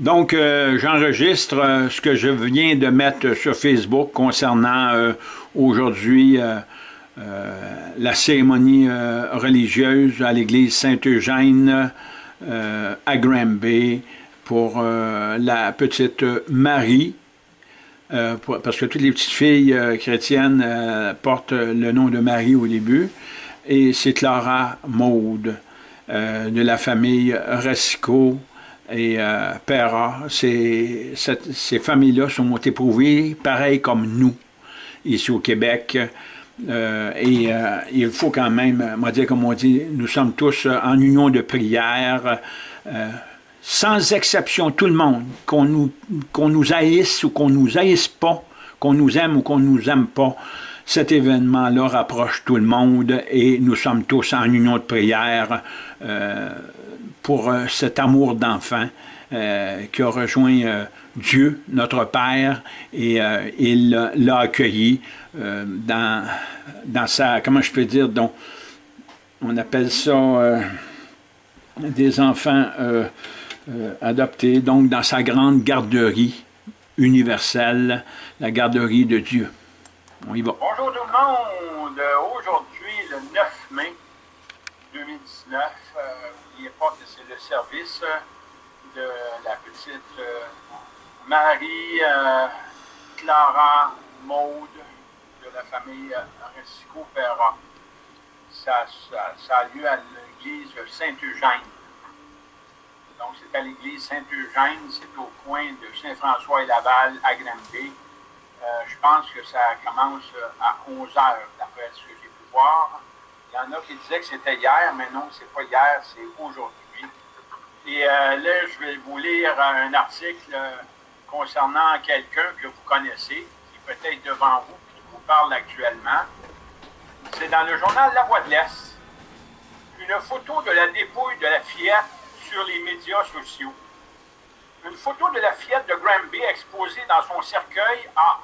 Donc, euh, j'enregistre euh, ce que je viens de mettre sur Facebook concernant euh, aujourd'hui la cérémonie religieuse à l'église Saint-Eugène à Granby pour la petite Marie, parce que toutes les petites filles chrétiennes portent le nom de Marie au début, et c'est Clara Maude de la famille Resco et euh, ces, familles-là sont éprouvées pareil comme nous, ici au Québec. Euh, et euh, il faut quand même, moi dire comme on dit, nous sommes tous en union de prière, sans exception, tout le monde, qu'on nous, qu'on nous haïsse ou qu'on nous haïsse pas, qu'on nous aime ou qu'on nous aime pas, cet événement-là rapproche tout le monde et nous sommes tous en union de prière pour euh, cet amour d'enfant euh, qui a rejoint euh, Dieu, notre Père, et il l'a accueilli dans, dans sa, comment je peux dire, donc, on appelle ça des enfants adoptés, donc dans sa grande garderie universelle, la garderie de Dieu. On y va. Bonjour tout le monde. Aujourd'hui, le 9 mai 2019, n'oubliez c'est le service de la petite euh, Marie euh, Clara Maude de la famille Recico Perra. Ça, ça, a lieu à l'église Saint-Eugène. Donc, c'est à l'église Saint-Eugène, c'est au coin de Saint-François et Laval à Granby. Euh, je pense que ça commence à 11 heures, d'après ce que j'ai pu voir. Il y en a qui disaient que c'était hier, mais non, c'est pas hier, c'est aujourd'hui. Et euh, là, je vais vous lire un article euh, concernant quelqu'un que vous connaissez, qui est peut-être devant vous, qui vous parle actuellement. C'est dans le journal La Voix de l'Est. Une photo de la dépouille de la fillette sur les médias sociaux. Une photo de la fillette de Granby exposée dans son cercueil a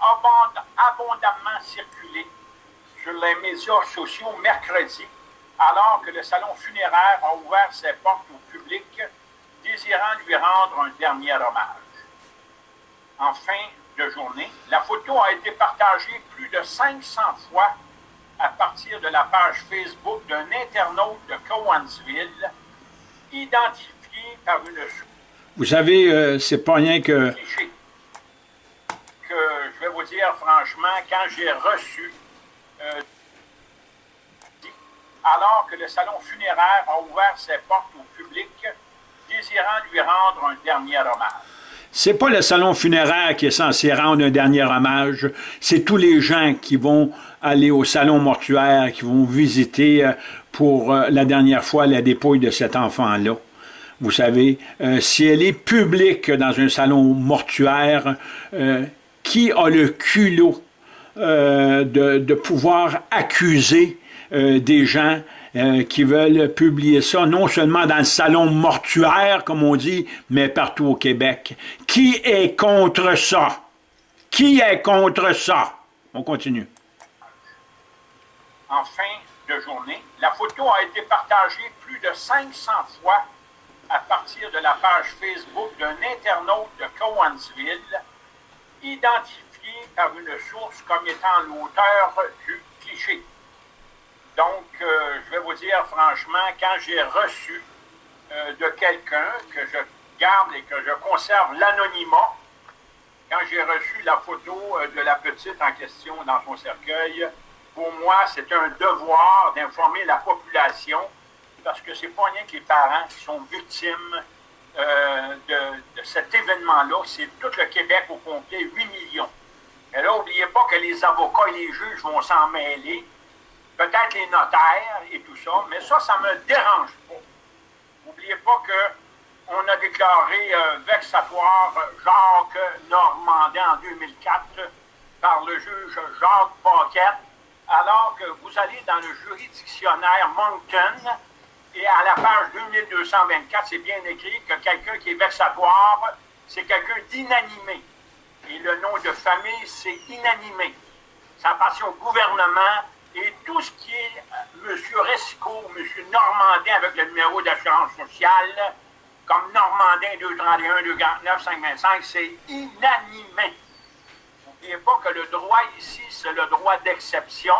abondamment circulé sur les médias sociaux mercredi, alors que le salon funéraire a ouvert ses portes au public, désirant lui rendre un dernier hommage. En fin de journée, la photo a été partagée plus de 500 fois à partir de la page Facebook d'un internaute de Cowansville, identifié par une... Vous savez, euh, c'est pas rien que... Que je vais vous dire franchement, quand j'ai reçu euh, alors que le salon funéraire a ouvert ses portes au public, désirant lui rendre un dernier hommage. C'est pas le salon funéraire qui est censé rendre un dernier hommage, c'est tous les gens qui vont aller au salon mortuaire, qui vont visiter euh, pour euh, la dernière fois la dépouille de cet enfant-là. Vous savez, si elle est publique dans un salon mortuaire, qui a le culot euh, de, pouvoir accuser euh, des gens euh, qui veulent publier ça, non seulement dans le salon mortuaire, comme on dit, mais partout au Québec. Qui est contre ça? Qui est contre ça? On continue. En fin de journée, la photo a été partagée plus de 500 fois à partir de la page Facebook d'un internaute de Cowansville, identifié par une source comme étant l'auteur du cliché. Donc, euh, je vais vous dire franchement, quand j'ai reçu euh, de quelqu'un que je garde et que je conserve l'anonymat, quand j'ai reçu la photo euh, de la petite en question dans son cercueil, pour moi, c'est un devoir d'informer la population parce que c'est pas rien que les parents qui sont victimes de, cet événement-là. C'est tout le Québec au complet, 8 millions. Et là, n'oubliez pas que les avocats et les juges vont s'en mêler, peut-être les notaires et tout ça, mais ça, ça ne me dérange pas. N'oubliez pas qu'on a déclaré euh, vexatoire Jacques Normandin en 2004 par le juge Jacques Paquette, alors que vous allez dans le juridictionnaire Moncton et à la page 2224, c'est bien écrit que quelqu'un qui est vexatoire, c'est quelqu'un d'inanimé et le nom de famille, c'est inanimé. Ça appartient au gouvernement et tout ce qui est M. Resco, M. Normandin avec le numéro d'assurance sociale, comme Normandin 231, 249, 525, c'est inanimé. N'oubliez pas que le droit ici, c'est le droit d'exception,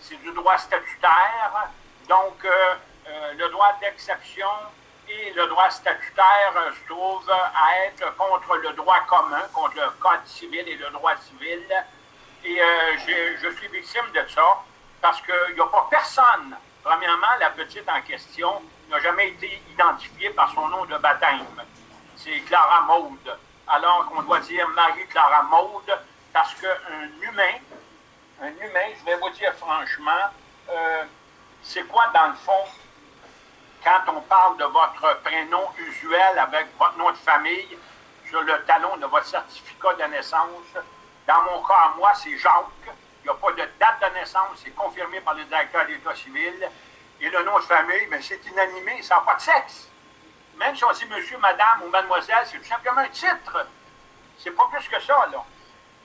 c'est du droit statutaire. Donc, euh, euh, le droit d'exception le droit statutaire euh, se trouvent à être contre le droit commun, contre le code civil et le droit civil. Et je, je suis victime de ça parce qu'il n'y a pas personne. Premièrement, la petite en question n'a jamais été identifiée par son nom de baptême. C'est Clara Maude. Alors qu'on doit dire Marie-Clara Maude parce qu'un humain, un humain, je vais vous dire franchement, euh, c'est quoi dans le fond quand on parle de votre prénom usuel avec votre nom de famille sur le talon de votre certificat de naissance? Dans mon cas, moi, c'est Jacques. Il n'y a pas de date de naissance, c'est confirmé par le directeur d'État civil. Et le nom de famille, mais c'est inanimé, ça n'a pas de sexe. Même si on dit monsieur, madame ou mademoiselle, c'est tout simplement un titre. C'est pas plus que ça, là.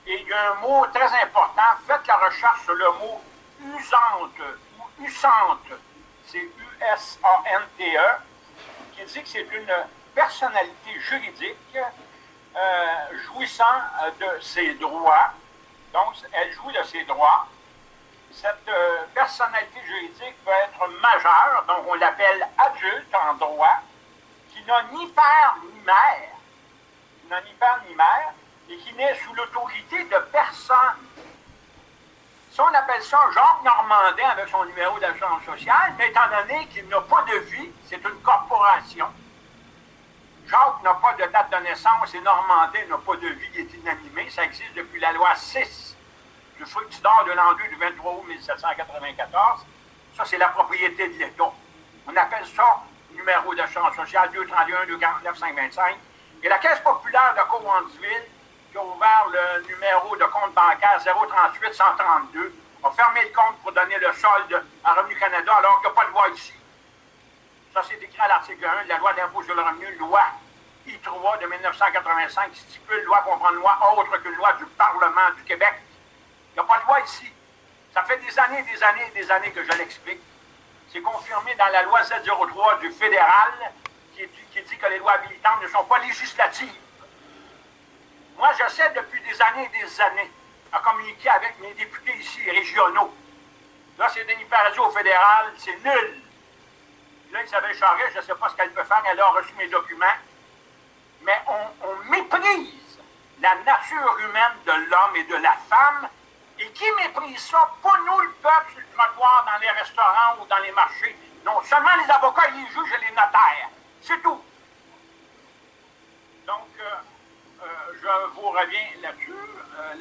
Et il y a un mot très important. Faites la recherche sur le mot usante ou usante. C'est U-S-A-N-T-E, qui dit que c'est une personnalité juridique euh, jouissant de ses droits. Donc, elle jouit de ses droits. Cette euh, personnalité juridique peut être majeure, donc on l'appelle adulte en droit, qui n'a ni père ni mère, qui n'a ni père ni mère, et qui naît sous l'autorité de personne. Si on appelle ça Jacques Normandin avec son numéro d'assurance sociale, mais étant donné qu'il n'a pas de vie, c'est une corporation. Jacques n'a pas de date de naissance et Normandin n'a pas de vie, il est inanimé. Ça existe depuis la loi 6 du fructidor de l'an 2 du 23 août 1794. Ça, c'est la propriété de l'État. On appelle ça numéro d'assurance sociale 231 249 525. Et la Caisse populaire de Cowansville ouvert le numéro de compte bancaire 038 132, a fermé le compte pour donner le solde à Revenu Canada alors qu'il n'y a pas de loi ici. Ça, c'est écrit à l'article 1 de la loi d'impôt sur le revenu, loi I3 de 1985, qui stipule loi comprend une loi autre qu'une loi du Parlement du Québec. Il n'y a pas de loi ici. Ça fait des années, des années, des années que je l'explique. C'est confirmé dans la loi 703 du fédéral qui, qui dit que les lois habilitantes ne sont pas législatives. Moi, j'essaie depuis des années et des années à communiquer avec mes députés ici, régionaux. Là, c'est Denis Paradis au fédéral, c'est nul. Là, Isabelle Charest, je ne sais pas ce qu'elle peut faire, elle a reçu mes documents. Mais on, méprise la nature humaine de l'homme et de la femme. Et qui méprise ça? Pas nous, le peuple, sur le trottoir, dans les restaurants ou dans les marchés. Non, seulement les avocats, les juges et les notaires. C'est tout. Donc, euh, je vous reviens là-dessus. Euh,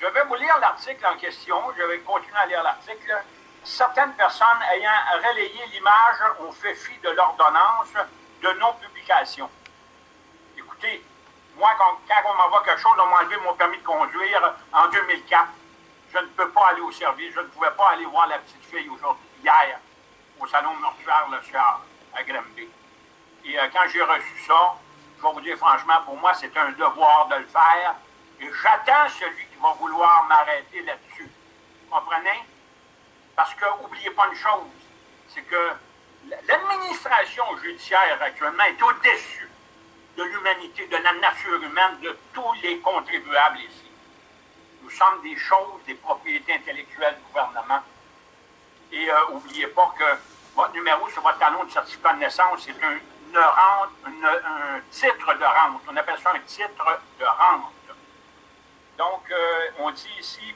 je vais vous lire l'article en question. Je vais continuer à lire l'article. Certaines personnes ayant relayé l'image ont fait fi de l'ordonnance de non-publication. Écoutez, moi, quand, on m'envoie quelque chose, on m'a enlevé mon permis de conduire en 2004. Je ne peux pas aller au service. Je ne pouvais pas aller voir la petite fille aujourd'hui, hier, au salon mortuaire le soir, à Granby. Et euh, quand j'ai reçu ça, vais vous dire franchement, pour moi, c'est un devoir de le faire. Et j'attends celui qui va vouloir m'arrêter là-dessus. Comprenez? Parce que, n'oubliez pas une chose, c'est que l'administration judiciaire actuellement est au-dessus de l'humanité, de la nature humaine, de tous les contribuables ici. Nous sommes des choses, des propriétés intellectuelles du gouvernement. Et n'oubliez euh, pas que votre numéro sur votre talon de certificat de naissance, c'est un un titre de rente. On appelle ça un titre de rente. Donc, euh, on dit ici,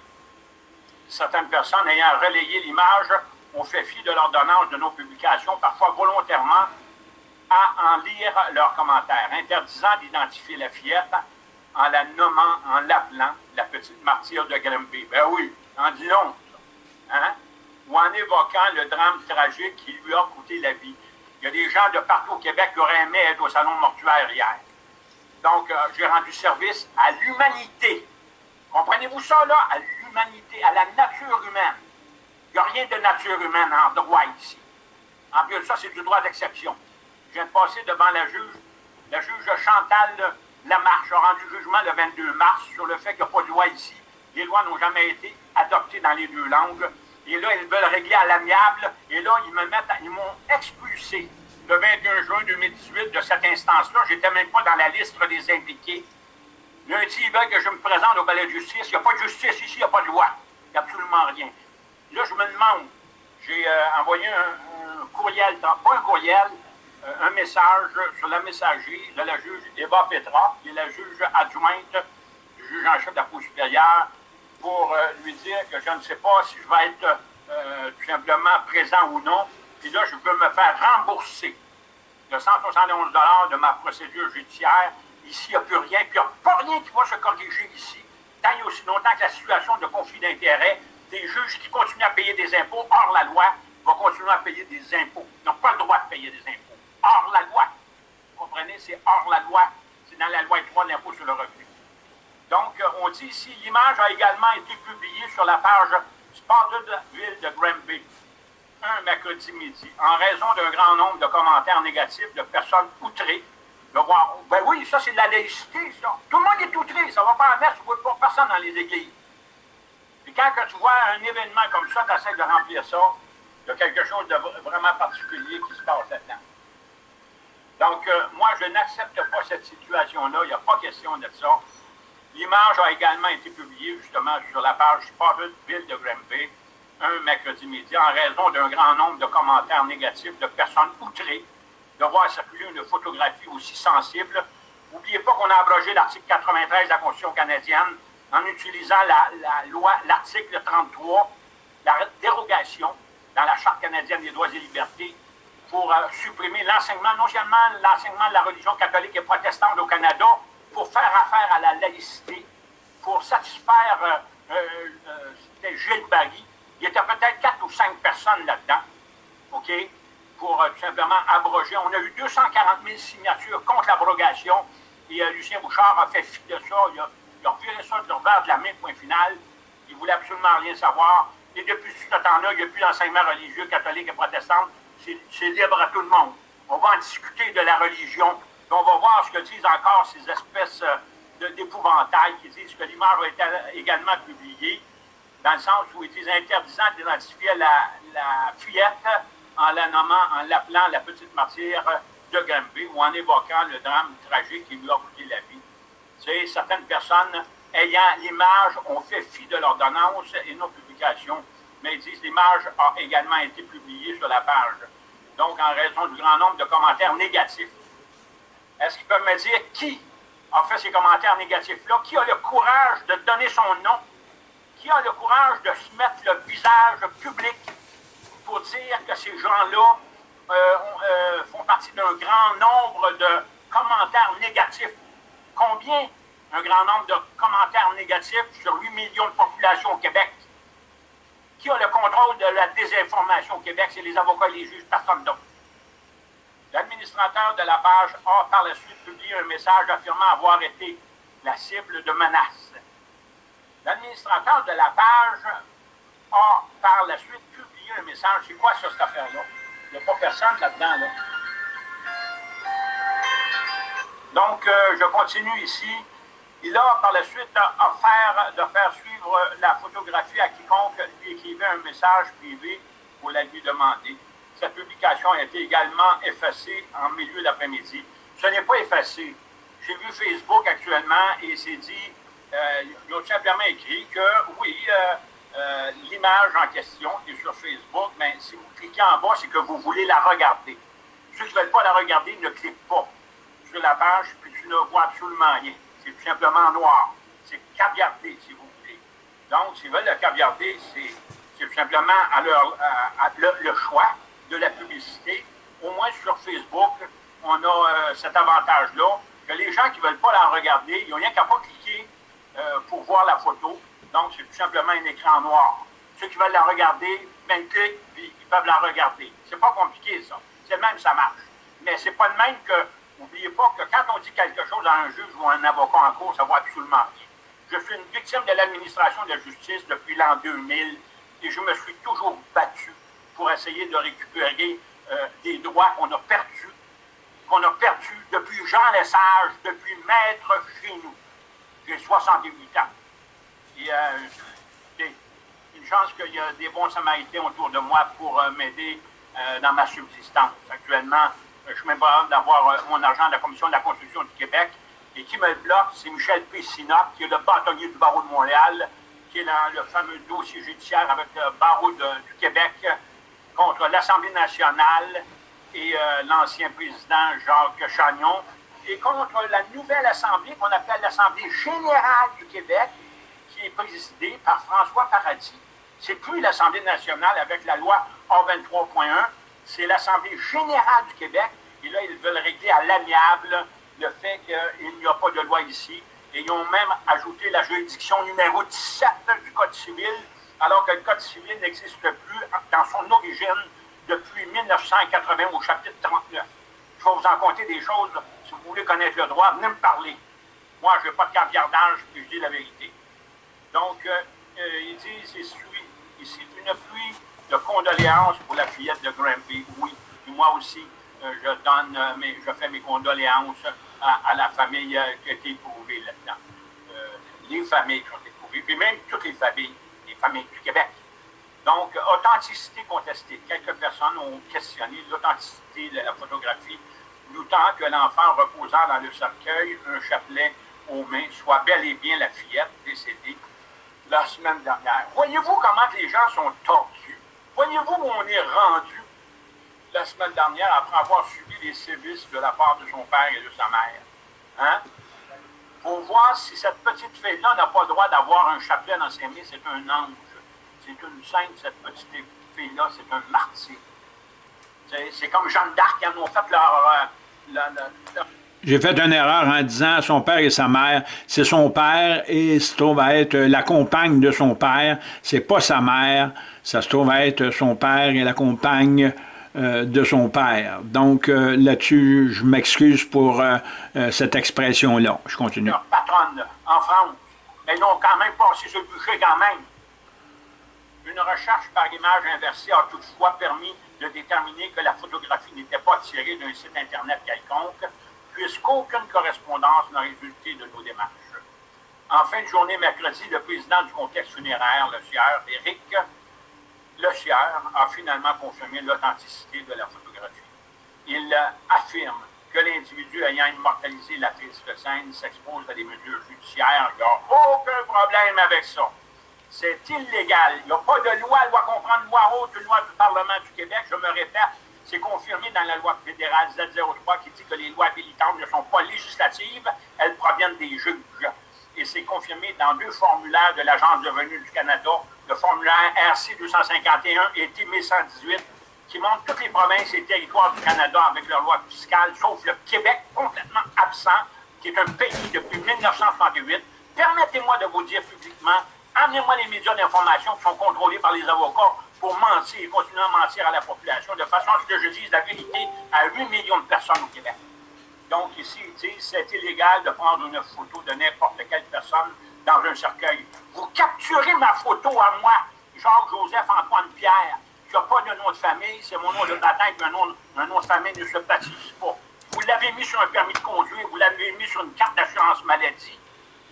certaines personnes ayant relayé l'image ont fait fi de l'ordonnance de nos publications, parfois volontairement, à en lire leurs commentaires, interdisant d'identifier la fillette en la nommant, en l'appelant la petite martyre de Grimby. Ben oui, en disons, hein? Ou en évoquant le drame tragique qui lui a coûté la vie. Il y a des gens de partout au Québec qui auraient aimé être au salon mortuaire hier. Donc, euh, j'ai rendu service à l'humanité. Comprenez-vous ça, là? À l'humanité, à la nature humaine. Il n'y a rien de nature humaine en droit ici. En plus de ça, c'est du droit d'exception. Je viens de passer devant la juge. La juge Chantal Lamarche a rendu jugement le 22 mars sur le fait qu'il n'y a pas de loi ici. Les lois n'ont jamais été adoptées dans les deux langues. Et là, ils veulent régler à l'amiable. Et là, ils me mettent, ils m'ont expulsé le 21 juin 2018 de cette instance-là. Je n'étais même pas dans la liste des impliqués. Lundi, ils veulent que je me présente au palais de justice. Il n'y a pas de justice ici, il n'y a pas de loi. Il n'y a absolument rien. Là, je me demande, j'ai euh, envoyé un, courriel, pas un courriel, euh, un message sur la messagerie de la juge Eva Petra, qui est la juge adjointe juge en chef de la Cour supérieure, pour euh, lui dire que je ne sais pas si je vais être tout simplement présent ou non. Puis là, je peux me faire rembourser de 171 de ma procédure judiciaire. Ici, il n'y a plus rien, puis il n'y a pas rien qui va se corriger ici, tant et aussi longtemps que la situation de conflit d'intérêts des juges qui continuent à payer des impôts hors la loi vont continuer à payer des impôts. Ils n'ont pas le droit de payer des impôts. Hors la loi. Vous comprenez? C'est hors la loi. C'est dans la loi 3 de l'impôt sur le revenu. Donc, euh, on dit ici, l'image a également été publiée sur la page Spotted Ville de Granby un mercredi midi, en raison d'un grand nombre de commentaires négatifs de personnes outrées de voir. Ben oui, ça, c'est de la laïcité, ça. Tout le monde est outré. Ça va pas à messe, vous ne pas personne dans les églises. Puis quand tu vois un événement comme ça, tu essaies de remplir ça, il y a quelque chose de vraiment particulier qui se passe là-dedans. Donc, euh, moi, je n'accepte pas cette situation-là. Il n'y a pas question de ça. L'image a également été publiée, justement, sur la page Spotted Ville de Granby, un mercredi midi, en raison d'un grand nombre de commentaires négatifs de personnes outrées de voir circuler une photographie aussi sensible. N'oubliez pas qu'on a abrogé l'article 93 de la Constitution canadienne en utilisant la, loi, l'article 33, la dérogation dans la Charte canadienne des droits et libertés pour euh, supprimer l'enseignement, non seulement l'enseignement de la religion catholique et protestante au Canada, pour faire affaire à la laïcité, pour satisfaire, euh, euh, c'était Gilles Barry, il y était peut-être quatre ou cinq personnes là-dedans, OK, pour tout simplement abroger. On a eu 240 000 signatures contre l'abrogation, et Lucien Bouchard a fait fi de ça, il a ont viré ça de de la main, point final. Ils ne voulaient absolument rien savoir. Et depuis ce temps-là, il n'y a plus d'enseignement religieux catholique et protestant. C'est libre à tout le monde. On va en discuter de la religion. Ce que disent encore ces espèces euh, d'épouvantails qui disent que l'image a été également publiée, dans le sens où ils disent interdisant d'identifier la, la fillette en la nommant, en l'appelant la petite martyre de Granby ou en évoquant le drame tragique qui lui a coûté la vie certaines personnes ayant l'image ont fait fi de l'ordonnance et non publication, mais ils disent l'image a également été publiée sur la page. Donc, en raison du grand nombre de commentaires négatifs. Est-ce qu'ils peuvent me dire qui a fait ces commentaires négatifs-là? Qui a le courage de donner son nom? Qui a le courage de se mettre le visage public pour dire que ces gens-là euh, euh, font partie d'un grand nombre de commentaires négatifs? Combien? Un grand nombre de commentaires négatifs sur 8 millions de population au Québec? Qui a le contrôle de la désinformation au Québec? C'est les avocats et les juges, personne d'autre. L'administrateur de la page a par la suite publié un message affirmant avoir été la cible de menaces. L'administrateur de la page a par la suite publié un message. C'est quoi ça, cette affaire-là? Il n'y a pas personne là-dedans, là. Donc, euh, je continue ici. Il a par la suite offert de faire suivre la photographie à quiconque lui écrivait un message privé pour la lui demander. Cette publication a été également effacée en milieu d'après-midi. Ce n'est pas effacé. J'ai vu Facebook actuellement et c'est dit, euh, ils ont simplement écrit que oui, euh, l'image en question qui est sur Facebook, mais si vous cliquez en bas, c'est que vous voulez la regarder. Ceux qui ne veulent pas la regarder ne cliquent pas sur la page, puis tu ne vois absolument rien. C'est tout simplement noir. C'est caviardé, si vous voulez. Donc, s'ils veulent le caviarder, c'est tout simplement à leur, le, choix de la publicité. Au moins sur Facebook, on a euh, cet avantage-là, que les gens qui ne veulent pas la regarder, ils n'ont rien qu'à pas cliquer euh, pour voir la photo. Donc, c'est tout simplement un écran noir. Ceux qui veulent la regarder, ben, cliquent, puis ils peuvent la regarder. C'est pas compliqué, ça. C'est même, ça marche. Mais c'est pas de même que N'oubliez pas que quand on dit quelque chose à un juge ou à un avocat en cours, ça va absolument rien. Je suis une victime de l'administration de la justice depuis l'an 2000 et je me suis toujours battu pour essayer de récupérer euh, des droits qu'on a perdus, qu'on a perdus depuis Jean Lesage, depuis Maître chez nous. J'ai 68 ans. Et euh, une chance qu'il y a des bons samaritains autour de moi pour euh, m'aider dans ma subsistance. Actuellement, je suis même pas d'avoir mon argent de la Commission de la construction du Québec. Et qui me bloque, c'est Michel Pessina, qui est le bâtonnier du barreau de Montréal, qui est dans le fameux dossier judiciaire avec le barreau du Québec contre l'Assemblée nationale et l'ancien président Jacques Chagnon, et contre la nouvelle Assemblée qu'on appelle l'Assemblée générale du Québec, qui est présidée par François Paradis. C'est plus l'Assemblée nationale avec la loi A23.1, c'est l'Assemblée générale du Québec. Et là, ils veulent régler à l'amiable le fait qu'il n'y a pas de loi ici. Et ils ont même ajouté la juridiction numéro 17 du Code civil, alors que le Code civil n'existe plus dans son origine depuis 1980 au chapitre 39. Je vais vous en compter des choses. Si vous voulez connaître le droit, venez me parler. Moi, je n'ai pas de caviardage, puis je dis la vérité. Donc, euh, euh, il dit, c'est ici une pluie de condoléances pour la fillette de Granby. Oui, moi aussi, euh, je donne, mes, je fais mes condoléances à, la famille qui a été éprouvée là-dedans. les familles qui ont été éprouvées, puis même toutes les familles, les familles du Québec. Donc, authenticité contestée. Quelques personnes ont questionné l'authenticité de la photographie, doutant que l'enfant reposant dans le cercueil, un chapelet aux mains, soit bel et bien la fillette décédée la semaine dernière. Voyez-vous comment les gens sont tordus? Voyez-vous où on est rendu la semaine dernière après avoir subi les sévices de la part de son père et de sa mère? Hein? Pour voir si cette petite fille-là n'a pas le droit d'avoir un chapelet dans ses mains, c'est un ange. C'est une sainte, cette petite fille-là, c'est un martyr. C'est comme Jeanne d'Arc, qui en ont fait leur, euh, j'ai fait une erreur en disant son père et sa mère. C'est son père et se trouve à être la compagne de son père. C'est pas sa mère. Ça se trouve à être son père et la compagne euh, de son père. Donc euh, là-dessus, je m'excuse pour euh, cette expression-là. Je continue. Patronne en France, mais ils quand même passé ce bûcher quand même. Une recherche par image inversée a toutefois permis de déterminer que la photographie n'était pas tirée d'un site Internet quelconque, puisqu'aucune correspondance n'a résulté de nos démarches. En fin de journée mercredi, le président du complexe funéraire, le sieur Éric Le a finalement confirmé l'authenticité de la photographie. Il affirme que l'individu ayant immortalisé la triste scène s'expose à des mesures judiciaires. Il n'y a aucun problème avec ça. C'est illégal. Il n'y a pas de loi, loi comprendre, loi haute, loi du Parlement du Québec. Je me répète, c'est confirmé dans la loi fédérale Z03 qui dit que les lois habilitantes ne sont pas législatives, elles proviennent des juges. Et c'est confirmé dans deux formulaires de l'Agence de revenus du Canada, le formulaire RC 251 et TM 118, qui montre toutes les provinces et territoires du Canada avec leurs lois fiscales, sauf le Québec, complètement absent, qui est un pays depuis 1938. Permettez-moi de vous dire publiquement, amenez-moi les médias d'information qui sont contrôlés par les avocats pour mentir, et continuer à mentir à la population, de façon à ce que je dise la vérité à 8 millions de personnes au Québec. Donc ici, c'est illégal de prendre une photo de n'importe quelle personne dans un cercueil. Vous capturez ma photo à moi, Jacques-Joseph-Antoine Pierre, qui n'a pas de nom de famille, c'est mon nom de baptême, un nom, un nom de famille ne se baptise pas. Vous l'avez mis sur un permis de conduire, vous l'avez mis sur une carte d'assurance maladie,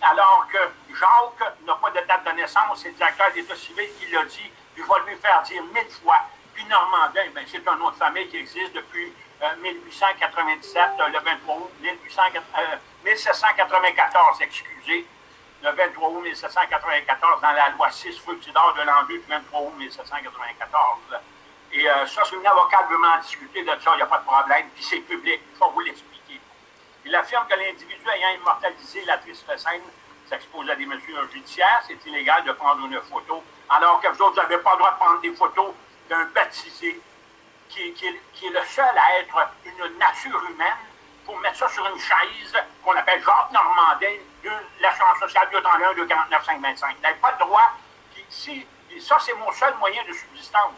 alors que Jacques n'a pas de date de naissance, c'est le directeur d'État civil qui l'a dit, puis vais lui faire dire mille fois. Puis Normandin, ben, c'est un nom de famille qui existe depuis 1897, euh, euh, le 23 août 1794, euh, excusez, le 23 août 1794, dans la loi 6 Fructidor de l'an 2 23 août 1794. Et ça, si un avocat veut m'en discuter de ça, il n'y a pas de problème, puis c'est public, je vais vous l'expliquer. Il affirme que l'individu ayant immortalisé la triste scène s'expose à des mesures judiciaires, c'est illégal de prendre une photo, alors que vous autres, n'avez pas le droit de prendre des photos d'un baptisé qui, est, le seul à être une nature humaine pour mettre ça sur une chaise qu'on appelle Jacques Normandin l'assurance sociale 231 de 49525. Vous n'avez pas le droit. Si, ça, c'est mon seul moyen de subsistance.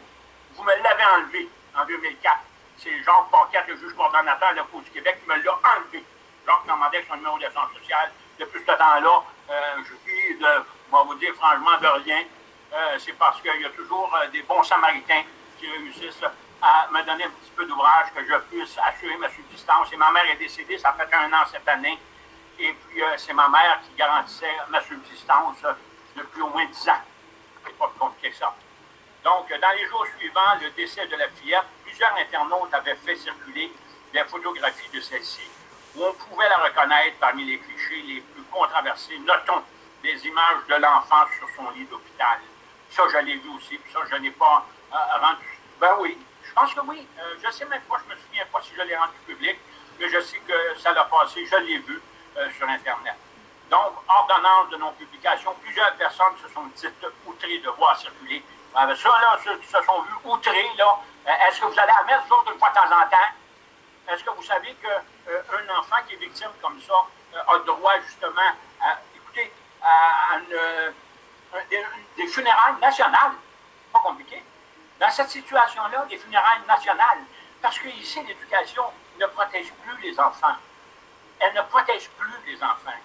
Vous me l'avez enlevé en 2004. C'est Jacques Paquette, le juge coordonnateur de la Cour du Québec, qui me l'a enlevé. Jacques Normandin, avec son numéro d'assurance sociale. Depuis ce temps-là, euh, je vis de, on vous dire franchement, de rien. Euh, c'est parce qu'il y a toujours euh, des bons samaritains qui réussissent à me donner un petit peu d'ouvrage que je puisse assurer ma subsistance. Et ma mère est décédée, ça fait un an cette année. Et puis, c'est ma mère qui garantissait ma subsistance depuis au moins dix ans. C'est pas plus compliqué ça. Donc, dans les jours suivants, le décès de la fillette, plusieurs internautes avaient fait circuler des photographies de celle-ci, où on pouvait la reconnaître parmi les clichés les plus controversés. Notons des images de l'enfant sur son lit d'hôpital. Ça, je l'ai vu aussi, puis ça, je n'ai pas euh, rendu. Ben oui, je pense que oui. Euh, je sais même pas, je me souviens pas si je l'ai rendu public, mais je sais que ça l'a passé, je l'ai vu euh, sur Internet. Donc, ordonnance de non-publication, plusieurs personnes se sont dites outrées de voir circuler. Ben, ça, là, ceux se sont vus outrés, là, est-ce que vous allez à messe, une fois de temps en temps? Est-ce que vous savez qu'un enfant qui est victime comme ça a droit, justement, à, écoutez, à des, des funérailles nationales? Pas compliqué. Dans cette situation-là, des funérailles nationales, parce qu'ici, l'éducation ne protège plus les enfants. Elle ne protège plus les enfants.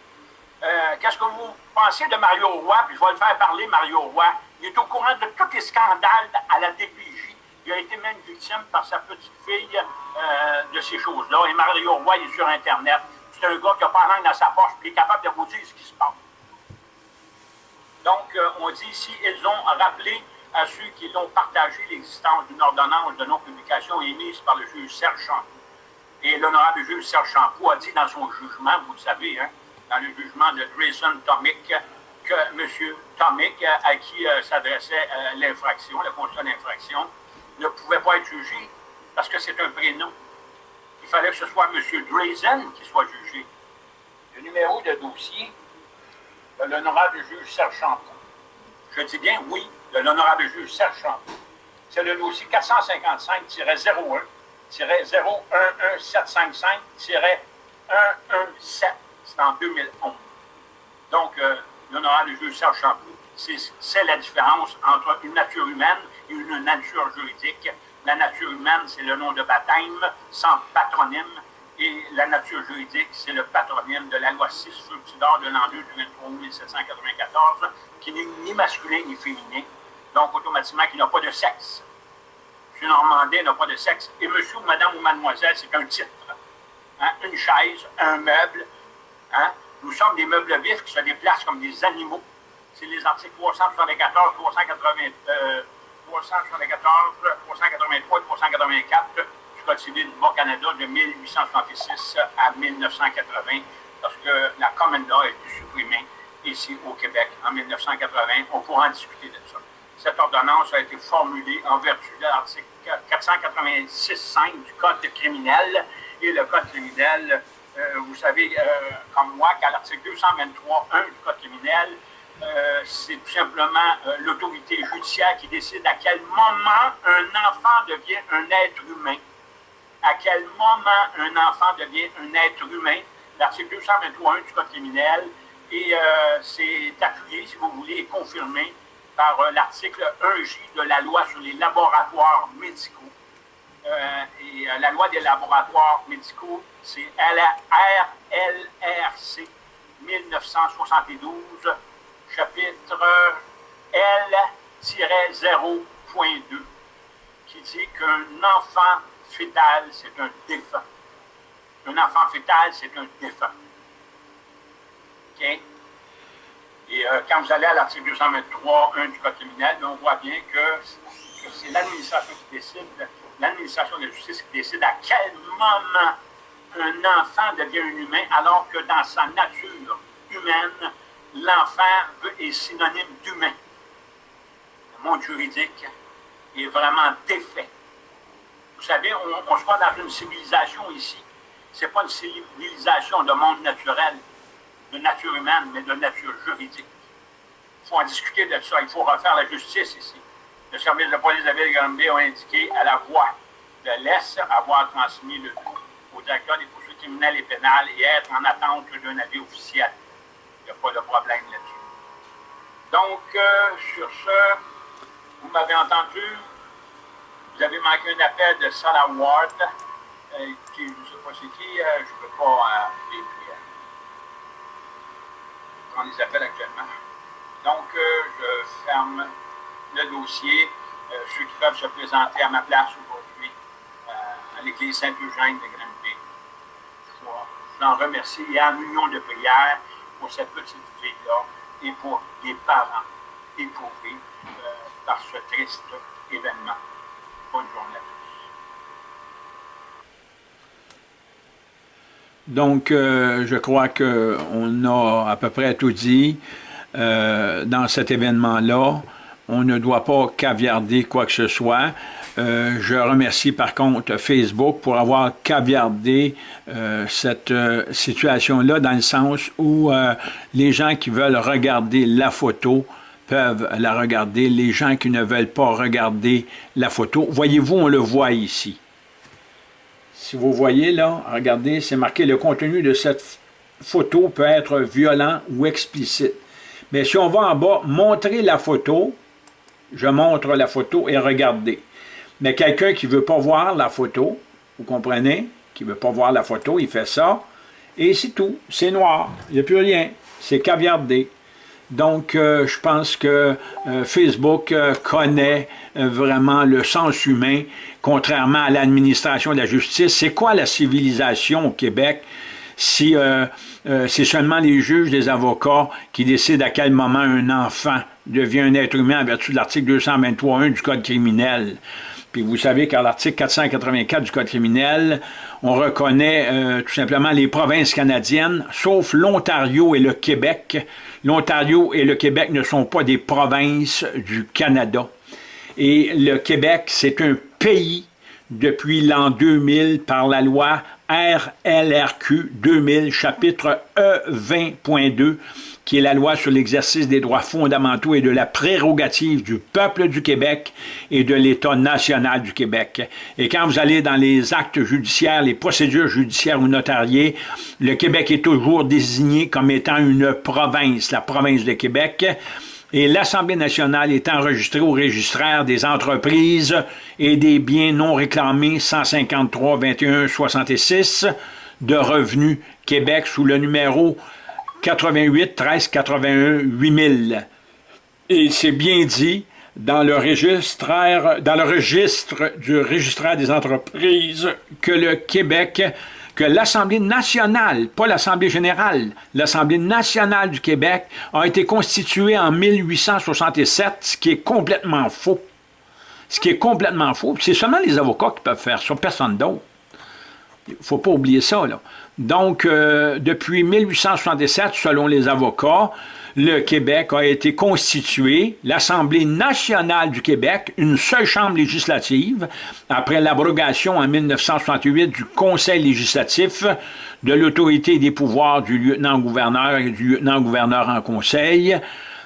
Euh, qu'est-ce que vous pensez de Mario Roy? Puis je vais le faire parler, Mario Roy. Il est au courant de tous les scandales à la DPJ. Il a été même victime par sa petite fille euh, de ces choses-là. Et Mario Roy il est sur Internet. C'est un gars qui n'a pas langue dans sa poche, puis il est capable de vous dire ce qui se passe. Donc, euh, on dit ici, ils ont rappelé à ceux qui l'ont partagé l'existence d'une ordonnance de non-publication émise par le juge Serge Champoux. Et l'honorable juge Serge Champoux a dit dans son jugement, vous le savez, hein, dans le jugement de Grayson Tomic, que M. Tomic, à qui euh, s'adressait euh, l'infraction, le constat d'infraction, ne pouvait pas être jugé parce que c'est un prénom. Il fallait que ce soit M. Grayson qui soit jugé. Le numéro de dossier de l'honorable juge Serge Champoux. Je dis bien oui, de l'honorable juge Serge Champoux. C'est le dossier 455-01 011-755-117. C'est en 2011. Donc, euh, l'honorable juge Serge Champoux, c'est la différence entre une nature humaine et une nature juridique. La nature humaine, c'est le nom de baptême sans patronyme. Et la nature juridique, c'est le patronyme de la loi 6 sur de l'an 2 du 23 1794, qui n'est ni masculin ni féminin, donc automatiquement qui n'a pas de sexe. Normandais n'a pas de sexe. Et monsieur madame ou mademoiselle, c'est un titre. Hein? Une chaise, un meuble. Hein? Nous sommes des meubles vifs qui se déplacent comme des animaux. C'est les articles 374, 380, euh, 374, 383 et 384 du Code civil du Bas-Canada de 1866 à 1980, parce que la Common a été supprimée ici au Québec en 1980. On pourra en discuter de ça. Cette ordonnance a été formulée en vertu de l'article 486.5 du Code criminel. Et le Code criminel, euh, vous savez, euh, comme moi, qu'à l'article 223.1 du Code criminel, euh, c'est tout simplement l'autorité judiciaire qui décide à quel moment un enfant devient un être humain. À quel moment un enfant devient un être humain. L'article 223.1 du Code criminel. Et c'est appuyé, si vous voulez, et confirmé par euh, l'article 1J de la loi sur les laboratoires médicaux. Euh, et euh, la loi des laboratoires médicaux, c'est RLRC 1972, chapitre L-0.2, qui dit qu'un enfant fœtal, c'est un défunt. Un enfant fœtal, c'est un défunt. OK? Euh, quand vous allez à l'article 223.1 du Code criminel, on voit bien que, c'est l'administration qui décide, l'administration de justice qui décide à quel moment un enfant devient un humain, alors que dans sa nature humaine, l'enfant est synonyme d'humain. Le monde juridique est vraiment défait. Vous savez, on, on se voit dans une civilisation ici. Ce n'est pas une civilisation de monde naturel de nature humaine, mais de nature juridique. Il faut en discuter de ça. Il faut refaire la justice ici. Le service de police de la ville de a indiqué à la voix de l'Est avoir transmis le tout au directeur des poursuites criminelles et pénales et être en attente d'un avis officiel. Il n'y a pas de problème là-dessus. Donc, euh, sur ce, vous m'avez entendu, vous avez manqué un appel de Sarah Ward, euh, qui, je ne sais pas c'est qui, euh, je ne peux pas appeler on les appelle actuellement. Donc, euh, je le dossier. Euh, ceux qui peuvent se présenter à ma place aujourd'hui euh, à l'église Saint-Eugène de Granby. Je vous en remercie et en union de prière pour cette petite fille-là et pour les parents éprouvés par ce triste événement. Bonne journée à tous. Donc, euh, je crois qu'on a à peu près tout dit euh, dans cet événement-là. On ne doit pas caviarder quoi que ce soit. Euh, je remercie par contre Facebook pour avoir caviardé cette situation-là dans le sens où les gens qui veulent regarder la photo peuvent la regarder. Les gens qui ne veulent pas regarder la photo, voyez-vous, on le voit ici. Si vous voyez là, regardez, c'est marqué le contenu de cette photo peut être violent ou explicite. Mais si on va en bas, montrer la photo, je montre la photo et regardez. Mais quelqu'un qui ne veut pas voir la photo, vous comprenez, qui ne veut pas voir la photo, il fait ça, et c'est tout, c'est noir, il n'y a plus rien, c'est caviardé. Donc, euh, je pense que euh, Facebook euh, connaît vraiment le sens humain, contrairement à l'administration de la justice. C'est quoi la civilisation au Québec? Si c'est seulement les juges, les avocats qui décident à quel moment un enfant devient un être humain en vertu de l'article 223.1 du Code criminel? Puis vous savez qu'à l'article 484 du Code criminel, on reconnaît euh, tout simplement les provinces canadiennes, sauf l'Ontario et le Québec. L'Ontario et le Québec ne sont pas des provinces du Canada. Et le Québec, c'est un pays depuis l'an 2000 par la loi RLRQ 2000, chapitre E20.2, qui est la loi sur l'exercice des droits fondamentaux et de la prérogative du peuple du Québec et de l'État national du Québec. Et quand vous allez dans les actes judiciaires, les procédures judiciaires ou notariées, le Québec est toujours désigné comme étant une province, la province de Québec, et l'Assemblée nationale est enregistrée au registraire des entreprises et des biens non réclamés 153 21 66 de Revenus Québec sous le numéro 88 13 81 8000. Et c'est bien dit dans le registre, dans le registre du registraire des entreprises que le Québec, que l'Assemblée nationale, pas l'Assemblée générale, l'Assemblée nationale du Québec a été constituée en 1867, ce qui est complètement faux. Ce qui est complètement faux. C'est seulement les avocats qui peuvent faire ça, personne d'autre. Il ne faut pas oublier ça. Là. Donc, euh, depuis 1867, selon les avocats, le Québec a été constitué, l'Assemblée nationale du Québec, une seule chambre législative, après l'abrogation en 1968 du Conseil législatif, de l'autorité des pouvoirs du lieutenant-gouverneur et du lieutenant-gouverneur en conseil,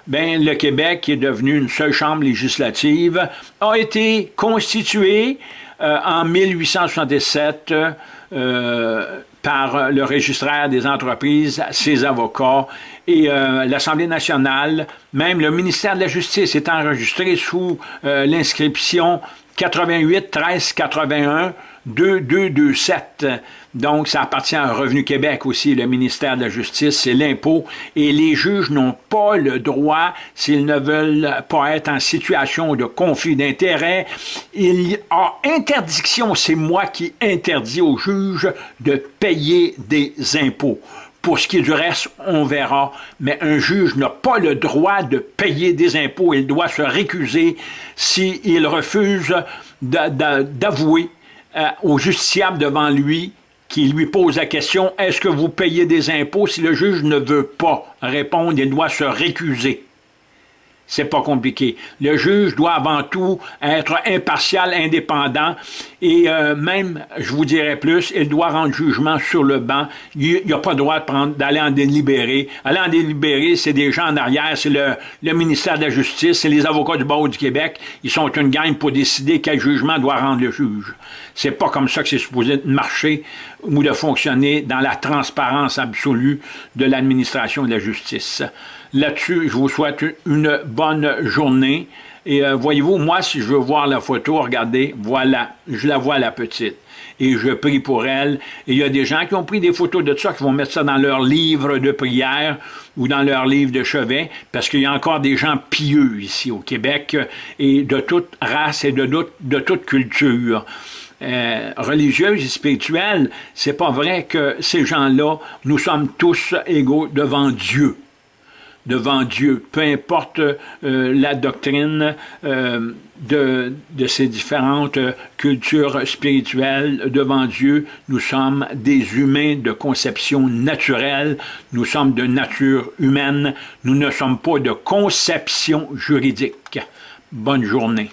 ben, le Québec, qui est devenu une seule chambre législative, a été constitué euh, en 1867 euh, par le registraire des entreprises, ses avocats et euh, l'Assemblée nationale, même le ministère de la Justice est enregistré sous euh, l'inscription 88 13 81 2227. Donc, ça appartient à Revenu Québec aussi, le ministère de la Justice, c'est l'impôt. Et les juges n'ont pas le droit, s'ils ne veulent pas être en situation de conflit d'intérêts, il y a interdiction, c'est moi qui interdis aux juges de payer des impôts. Pour ce qui est du reste, on verra. Mais un juge n'a pas le droit de payer des impôts. Il doit se récuser s'il refuse d'avouer euh, au justiciable devant lui qui lui pose la question « Est-ce que vous payez des impôts? » Si le juge ne veut pas répondre, il doit se récuser? C'est pas compliqué. Le juge doit avant tout être impartial, indépendant, et euh, même, je vous dirais plus, il doit rendre jugement sur le banc. Il n'a pas le droit d'aller en délibéré. Aller en délibéré, c'est des gens en arrière, c'est le, ministère de la Justice, c'est les avocats du barreau du Québec. Ils sont une gang pour décider quel jugement doit rendre le juge. C'est pas comme ça que c'est supposé marcher ou de fonctionner dans la transparence absolue de l'administration de la justice. Là-dessus, je vous souhaite une bonne journée. Et euh, voyez-vous, moi, si je veux voir la photo, regardez, voilà, je la vois la petite. Et je prie pour elle. Et il y a des gens qui ont pris des photos de ça, qui vont mettre ça dans leur livre de prière ou dans leur livre de chevet, parce qu'il y a encore des gens pieux ici au Québec, et de toute race et de, de toute culture. Euh, religieuse et spirituelle, c'est pas vrai que ces gens-là, nous sommes tous égaux devant Dieu. devant Dieu, peu importe euh, la doctrine euh, de, de, ces différentes cultures spirituelles, devant Dieu, nous sommes des humains de conception naturelle, nous sommes de nature humaine, nous ne sommes pas de conception juridique. Bonne journée.